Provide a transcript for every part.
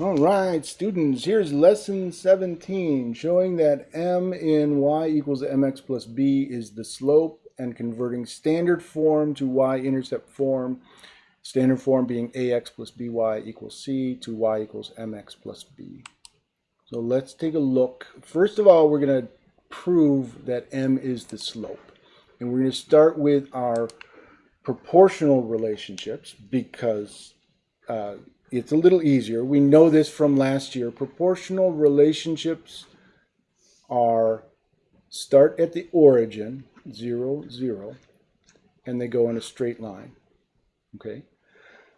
All right, students, here's lesson 17 showing that m in y equals mx plus b is the slope and converting standard form to y-intercept form, standard form being ax plus by equals c to y equals mx plus b. So let's take a look. First of all, we're going to prove that m is the slope. And we're going to start with our proportional relationships because uh, it's a little easier. We know this from last year. Proportional relationships are start at the origin, 0, 0, and they go in a straight line. Okay?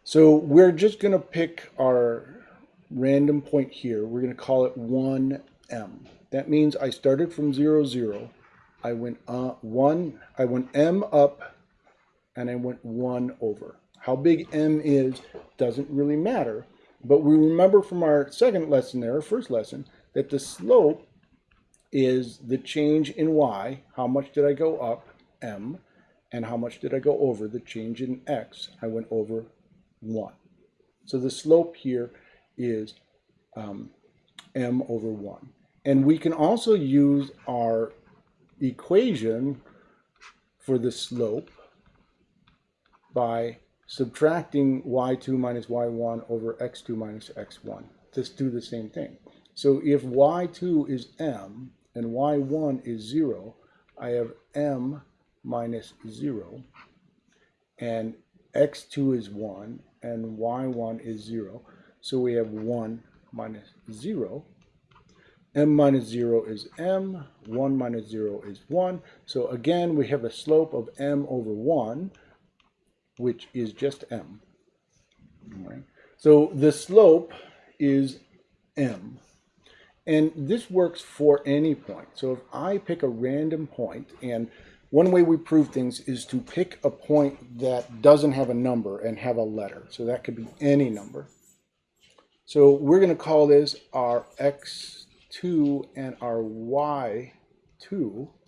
So we're just going to pick our random point here. We're going to call it 1m. That means I started from 0, 0. I went uh, 1, I went m up, and I went 1 over. How big m is doesn't really matter, but we remember from our second lesson there, first lesson, that the slope is the change in y. How much did I go up, m, and how much did I go over, the change in x? I went over 1. So the slope here is um, m over 1. And we can also use our equation for the slope by subtracting y2 minus y1 over x2 minus x1. Just do the same thing. So if y2 is m and y1 is 0, I have m minus 0, and x2 is 1, and y1 is 0. So we have 1 minus 0. m minus 0 is m, 1 minus 0 is 1. So again, we have a slope of m over 1, which is just m. So the slope is m. And this works for any point. So if I pick a random point, and one way we prove things is to pick a point that doesn't have a number and have a letter. So that could be any number. So we're going to call this our x2 and our y2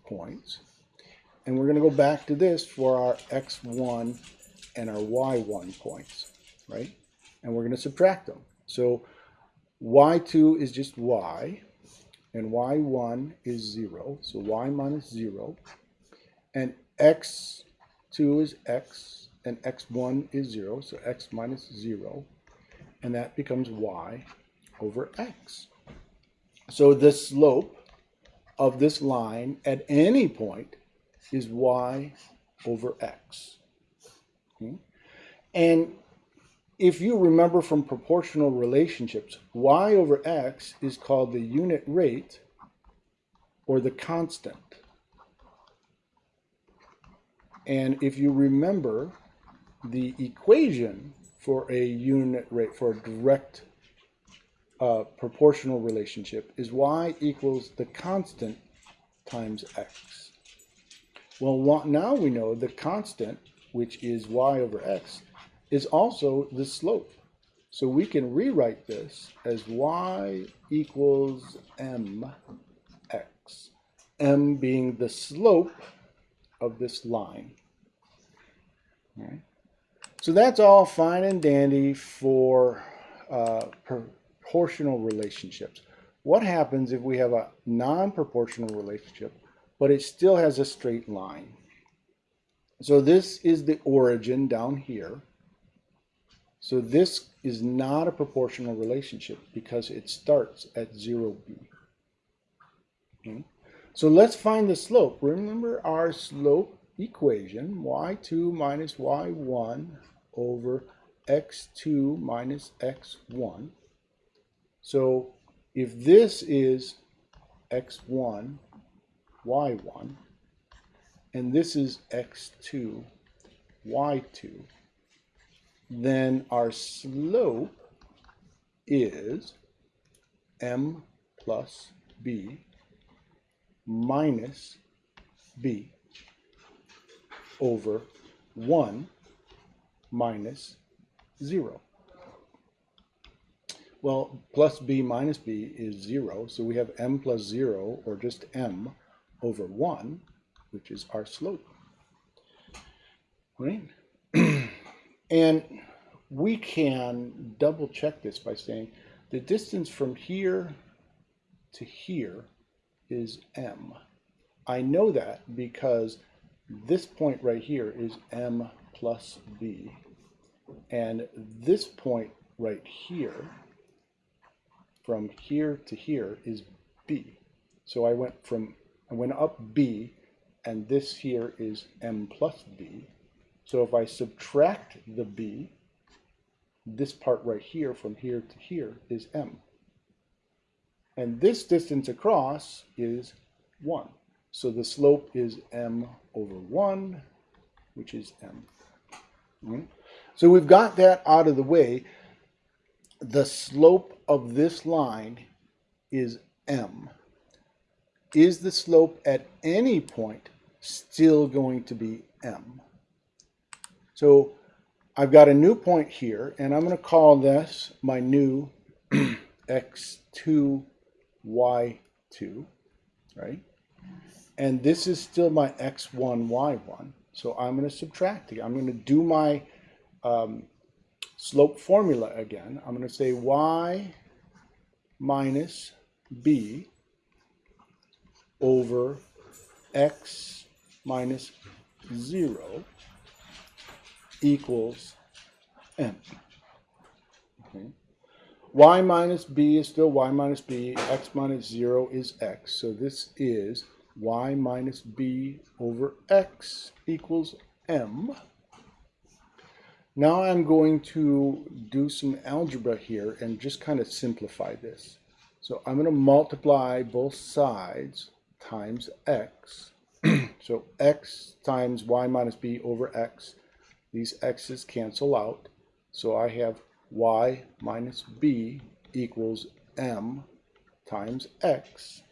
points. And we're going to go back to this for our x1 and our y1 points, right? And we're going to subtract them. So y2 is just y, and y1 is 0, so y minus 0. And x2 is x, and x1 is 0, so x minus 0. And that becomes y over x. So the slope of this line at any point is y over x. And if you remember from proportional relationships, y over x is called the unit rate or the constant. And if you remember the equation for a unit rate, for a direct uh, proportional relationship, is y equals the constant times x. Well, now we know the constant which is y over x, is also the slope. So we can rewrite this as y equals mx, m being the slope of this line. Right. So that's all fine and dandy for uh, proportional relationships. What happens if we have a non-proportional relationship, but it still has a straight line? So this is the origin down here. So this is not a proportional relationship because it starts at 0b. Okay. Hmm? So let's find the slope. Remember our slope equation, y2 minus y1 over x2 minus x1. So if this is x1, y1, and this is x2, y2, then our slope is m plus b minus b over 1 minus 0. Well, plus b minus b is 0, so we have m plus 0, or just m, over 1, which is our slope. Right? and we can double check this by saying, The distance from here to here is m. I know that because this point right here is m plus b. And this point right here, from here to here, is b. So I went from, I went up b, and this here is m plus b. So if I subtract the b, this part right here from here to here is m. And this distance across is 1. So the slope is m over 1, which is m. Mm-hmm. So we've got that out of the way. The slope of this line is m. Is the slope at any point still going to be m? So I've got a new point here, and I'm going to call this my new x2, y2, right? And this is still my x1, y1. So I'm going to subtract it. I'm going to do my um, slope formula again. I'm going to say y minus b over x minus 0 equals m. Okay. y minus b is still y minus b, x minus 0 is x. So this is y minus b over x equals m. Now I'm going to do some algebra here and just kind of simplify this. So I'm going to multiply both sides times x. so x times y minus b over x these x's cancel out. So I have y minus b equals m times x.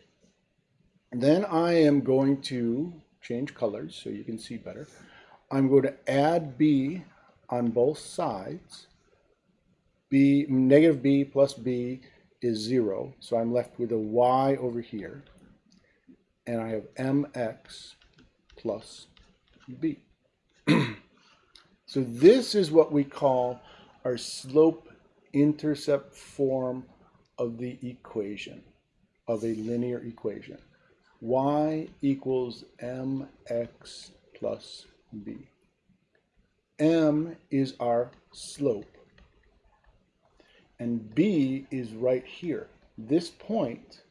Then I am going to change colors so you can see better. I'm going to add b on both sides. b negative b plus b is 0, so I'm left with a y over here. And I have mx plus b. So this is what we call our slope-intercept form of the equation, of a linear equation. y equals mx plus b. m is our slope, and b is right here. This point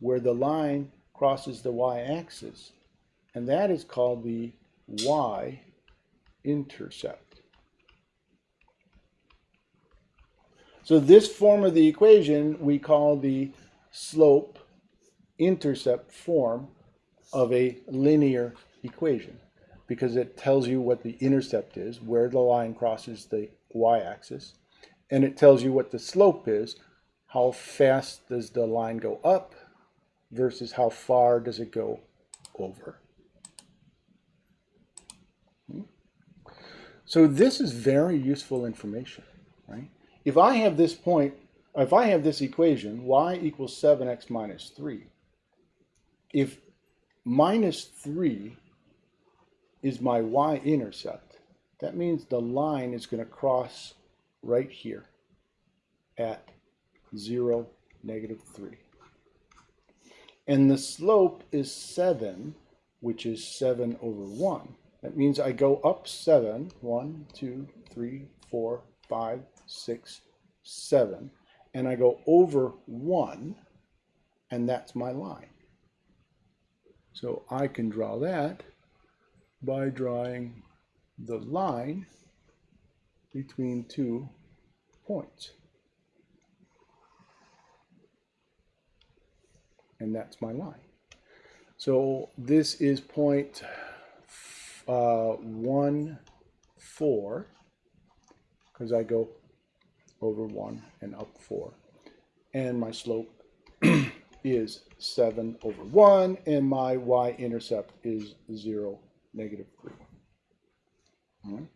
where the line crosses the y-axis, and that is called the y intercept. So this form of the equation we call the slope intercept form of a linear equation because it tells you what the intercept is, where the line crosses the y-axis, and it tells you what the slope is, how fast does the line go up versus how far does it go over. So this is very useful information, right? If I have this point, if I have this equation, y equals 7x minus 3, if minus 3 is my y-intercept, that means the line is going to cross right here at 0, negative 3. And the slope is 7, which is 7 over 1. That means I go up seven, one, two, three, four, five, six, seven, and I go over one, and that's my line. So I can draw that by drawing the line between two points. And that's my line. So this is point uh, 1, 4, because I go over 1 and up 4. And my slope is 7 over 1, and my y-intercept is 0, negative 3. Right.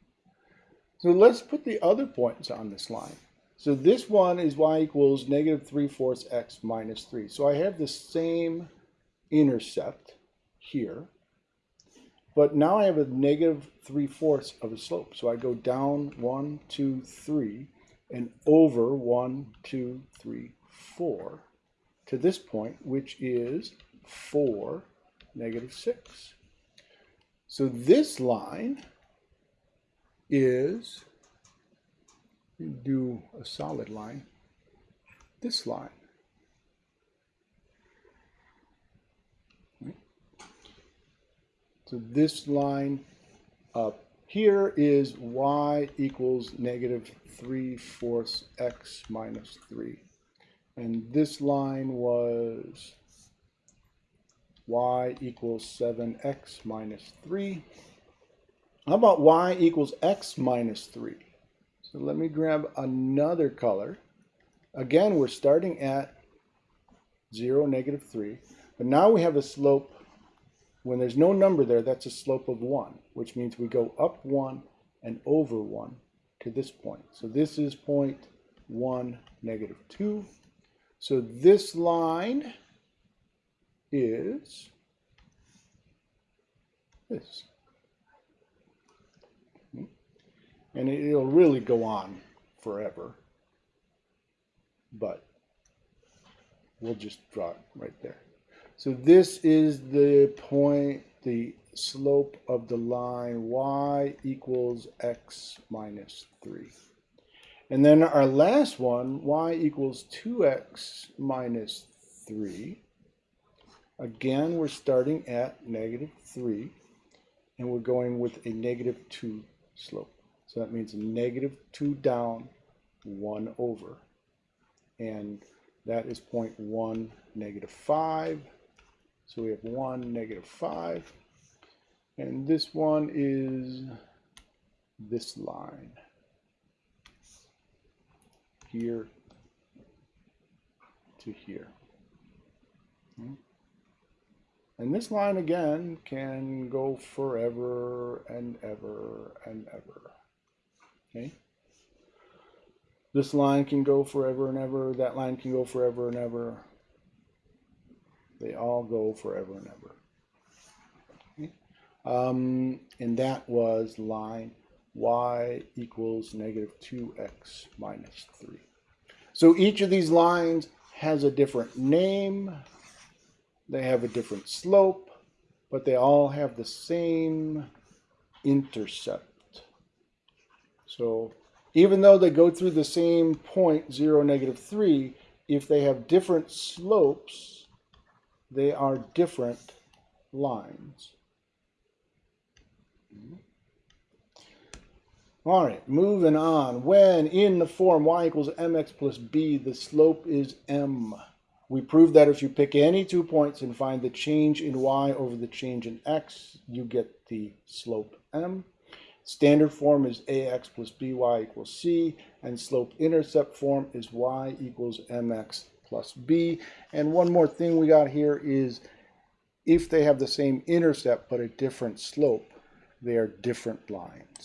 So let's put the other points on this line. So this one is y equals negative 3 fourths x minus 3. So I have the same intercept here. But now I have a negative 3 fourths of a slope. So I go down 1, 2, 3. and over one, two, three, four to this point, which is 4, negative 6. So this line is, do a solid line, this line. So this line up here is y equals negative 3 fourths x minus 3. And this line was y equals 7x minus 3. How about y equals x minus 3? So let me grab another color. Again, we're starting at 0, negative 3. But now we have a slope. When there's no number there, that's a slope of 1, which means we go up 1 and over 1 to this point. So this is point 1, negative 2. So this line is this. And it'll really go on forever. But we'll just draw it right there. So this is the point, the slope of the line y equals x minus 3. And then our last one, y equals 2x minus 3. Again, we're starting at negative 3, and we're going with a negative 2 slope. So that means negative 2 down, 1 over. And that is point 1, negative 5. So we have 1, negative 5. And this one is this line here to here. Hmm? And this line again can go forever and ever and ever. Okay? This line can go forever and ever. That line can go forever and ever. They all go forever and ever. Okay? Um, and that was line y equals negative 2x minus 3. So each of these lines has a different name, they have a different slope, but they all have the same intercept. So even though they go through the same point, 0, negative 3, if they have different slopes, they are different lines. All right, moving on. When in the form y equals mx plus b, the slope is m. We prove that if you pick any two points and find the change in y over the change in x, you get the slope m. Standard form is ax plus by equals c, and slope intercept form is y equals mx plus b. And one more thing we got here is if they have the same intercept but a different slope, they are different lines.